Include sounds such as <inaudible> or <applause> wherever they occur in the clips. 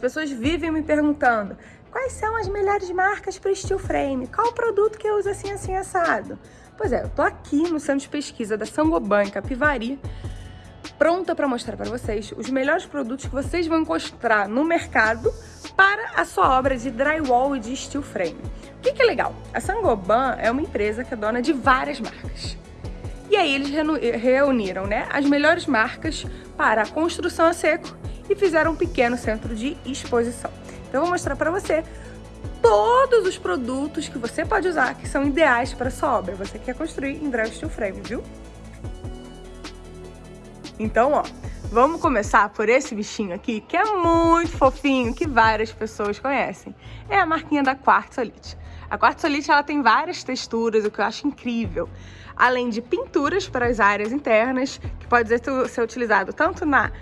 As pessoas vivem me perguntando quais são as melhores marcas para steel frame, qual o produto que eu uso assim, assim, assado. Pois é, eu tô aqui no centro de pesquisa da Sangoban, Capivari, pronta para mostrar para vocês os melhores produtos que vocês vão encontrar no mercado para a sua obra de drywall e de steel frame. O que, que é legal? A Sangoban é uma empresa que é dona de várias marcas. E aí eles reuniram né, as melhores marcas para a construção a seco e fizeram um pequeno centro de exposição. Então eu vou mostrar para você todos os produtos que você pode usar que são ideais para sua obra. Você quer construir em Drive Steel Frame, viu? Então, ó, vamos começar por esse bichinho aqui, que é muito fofinho, que várias pessoas conhecem. É a marquinha da Quartzolite. A Quartzolite, ela tem várias texturas, o que eu acho incrível. Além de pinturas para as áreas internas, que pode ser utilizado tanto na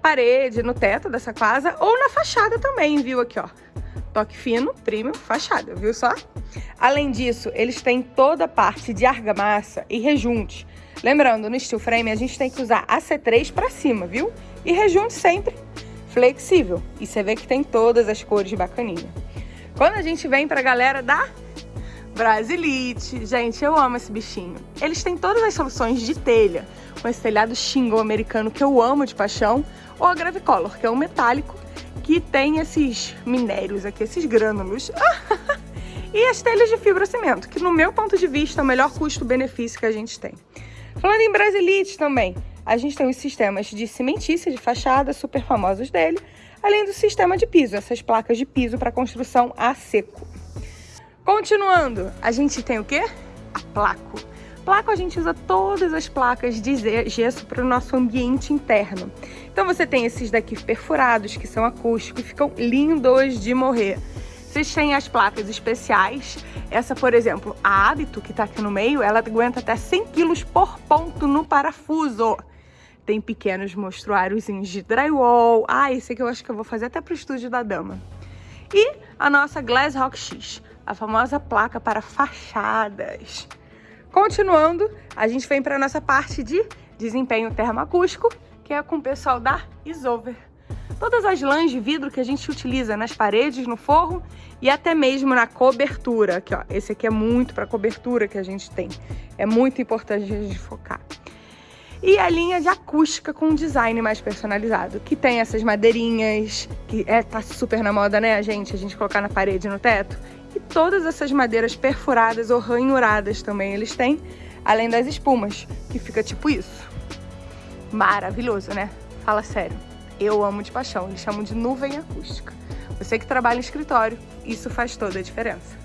parede, no teto dessa casa ou na fachada também, viu? Aqui, ó. Toque fino, primo, fachada, viu só? Além disso, eles têm toda a parte de argamassa e rejunte. Lembrando, no steel frame a gente tem que usar AC3 para cima, viu? E rejunte sempre flexível. E você vê que tem todas as cores bacaninha. Quando a gente vem pra galera da Brasilite, gente, eu amo esse bichinho. Eles têm todas as soluções de telha, com esse telhado shingle americano que eu amo de paixão, ou a Gravicolor, que é um metálico que tem esses minérios aqui, esses grânulos. <laughs> e as telhas de fibrocimento, que no meu ponto de vista é o melhor custo-benefício que a gente tem. Falando em Brasilite também, a gente tem os sistemas de cimentícia de fachada, super famosos dele, além do sistema de piso, essas placas de piso para construção a seco. Continuando, a gente tem o quê? A placo. Placo a gente usa todas as placas de gesso para o nosso ambiente interno. Então você tem esses daqui perfurados, que são acústicos, ficam lindos de morrer. Vocês têm as placas especiais. Essa, por exemplo, a Hábito, que está aqui no meio, ela aguenta até 100 kg por ponto no parafuso. Tem pequenos mostruários de drywall. Ah, esse aqui eu acho que eu vou fazer até para o estúdio da dama. E a nossa Glass Rock X, a famosa placa para fachadas. Continuando, a gente vem para a nossa parte de desempenho termoacústico, que é com o pessoal da Isover. Todas as lãs de vidro que a gente utiliza nas paredes, no forro e até mesmo na cobertura. Aqui, ó, esse aqui é muito para cobertura que a gente tem. É muito importante a gente focar. E a linha de acústica com design mais personalizado, que tem essas madeirinhas, que é, tá super na moda, né, gente? A gente colocar na parede, no teto. Todas essas madeiras perfuradas ou ranhuradas também eles têm, além das espumas, que fica tipo isso. Maravilhoso, né? Fala sério. Eu amo de paixão, eles chamam de nuvem acústica. Você que trabalha em escritório, isso faz toda a diferença.